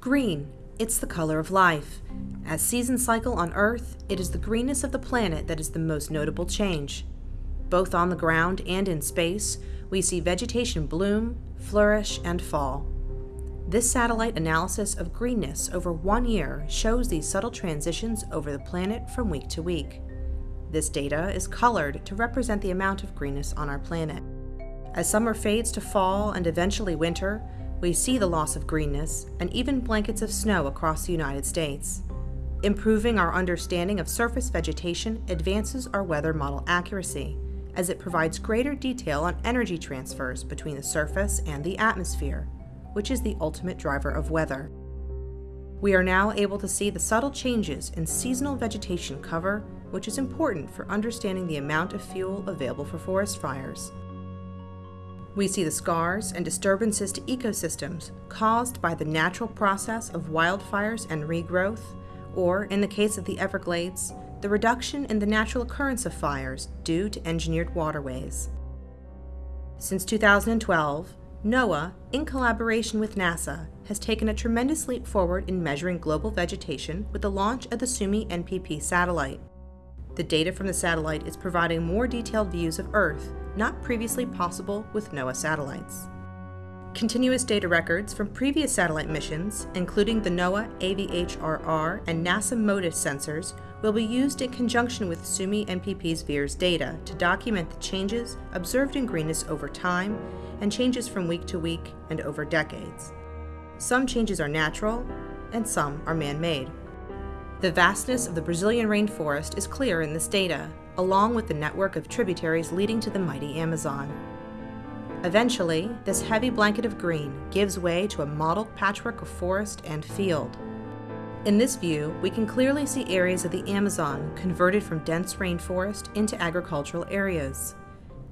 Green, it's the color of life. As season cycle on Earth, it is the greenness of the planet that is the most notable change. Both on the ground and in space, we see vegetation bloom, flourish, and fall. This satellite analysis of greenness over one year shows these subtle transitions over the planet from week to week. This data is colored to represent the amount of greenness on our planet. As summer fades to fall and eventually winter, we see the loss of greenness and even blankets of snow across the United States. Improving our understanding of surface vegetation advances our weather model accuracy, as it provides greater detail on energy transfers between the surface and the atmosphere, which is the ultimate driver of weather. We are now able to see the subtle changes in seasonal vegetation cover, which is important for understanding the amount of fuel available for forest fires. We see the scars and disturbances to ecosystems caused by the natural process of wildfires and regrowth, or, in the case of the Everglades, the reduction in the natural occurrence of fires due to engineered waterways. Since 2012, NOAA, in collaboration with NASA, has taken a tremendous leap forward in measuring global vegetation with the launch of the Suomi NPP satellite. The data from the satellite is providing more detailed views of Earth not previously possible with NOAA satellites. Continuous data records from previous satellite missions, including the NOAA AVHRR and NASA MODIS sensors, will be used in conjunction with Suomi NPP's VIIRS data to document the changes observed in greenness over time and changes from week to week and over decades. Some changes are natural, and some are man-made. The vastness of the Brazilian rainforest is clear in this data, along with the network of tributaries leading to the mighty Amazon. Eventually, this heavy blanket of green gives way to a mottled patchwork of forest and field. In this view, we can clearly see areas of the Amazon converted from dense rainforest into agricultural areas.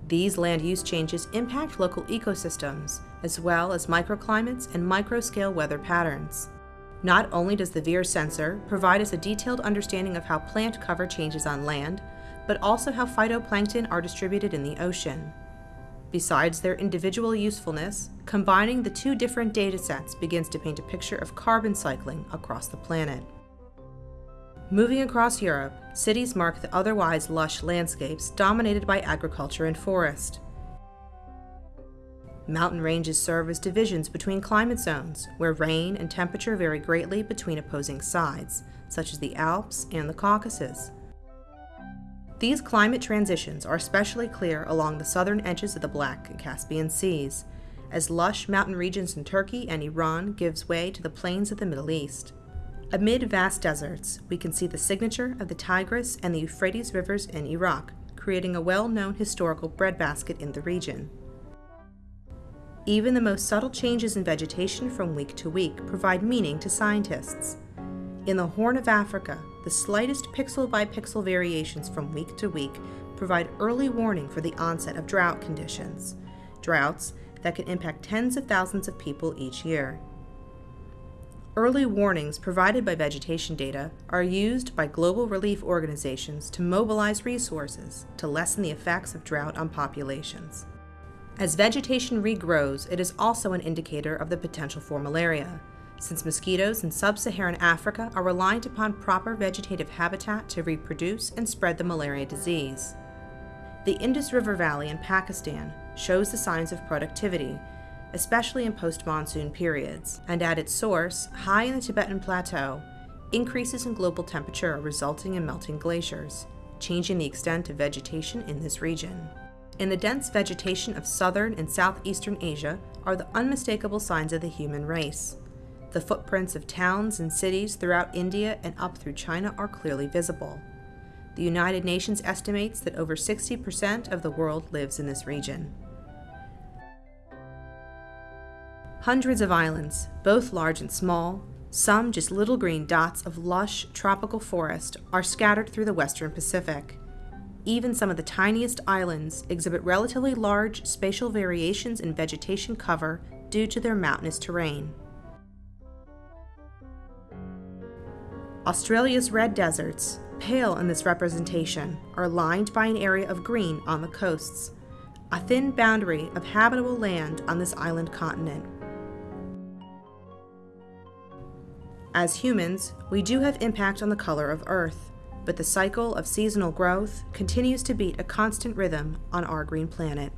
These land use changes impact local ecosystems, as well as microclimates and microscale weather patterns. Not only does the VIIRS sensor provide us a detailed understanding of how plant cover changes on land, but also how phytoplankton are distributed in the ocean. Besides their individual usefulness, combining the two different datasets begins to paint a picture of carbon cycling across the planet. Moving across Europe, cities mark the otherwise lush landscapes dominated by agriculture and forest. Mountain ranges serve as divisions between climate zones, where rain and temperature vary greatly between opposing sides, such as the Alps and the Caucasus. These climate transitions are especially clear along the southern edges of the Black and Caspian Seas, as lush mountain regions in Turkey and Iran gives way to the plains of the Middle East. Amid vast deserts, we can see the signature of the Tigris and the Euphrates rivers in Iraq, creating a well-known historical breadbasket in the region. Even the most subtle changes in vegetation from week to week provide meaning to scientists. In the Horn of Africa, the slightest pixel by pixel variations from week to week provide early warning for the onset of drought conditions, droughts that can impact tens of thousands of people each year. Early warnings provided by vegetation data are used by global relief organizations to mobilize resources to lessen the effects of drought on populations. As vegetation regrows, it is also an indicator of the potential for malaria, since mosquitoes in sub-Saharan Africa are reliant upon proper vegetative habitat to reproduce and spread the malaria disease. The Indus River Valley in Pakistan shows the signs of productivity, especially in post-monsoon periods, and at its source, high in the Tibetan Plateau, increases in global temperature are resulting in melting glaciers, changing the extent of vegetation in this region. In the dense vegetation of southern and southeastern Asia are the unmistakable signs of the human race. The footprints of towns and cities throughout India and up through China are clearly visible. The United Nations estimates that over 60% of the world lives in this region. Hundreds of islands, both large and small, some just little green dots of lush tropical forest, are scattered through the western Pacific even some of the tiniest islands exhibit relatively large spatial variations in vegetation cover due to their mountainous terrain. Australia's red deserts, pale in this representation, are lined by an area of green on the coasts, a thin boundary of habitable land on this island continent. As humans, we do have impact on the color of Earth, but the cycle of seasonal growth continues to beat a constant rhythm on our green planet.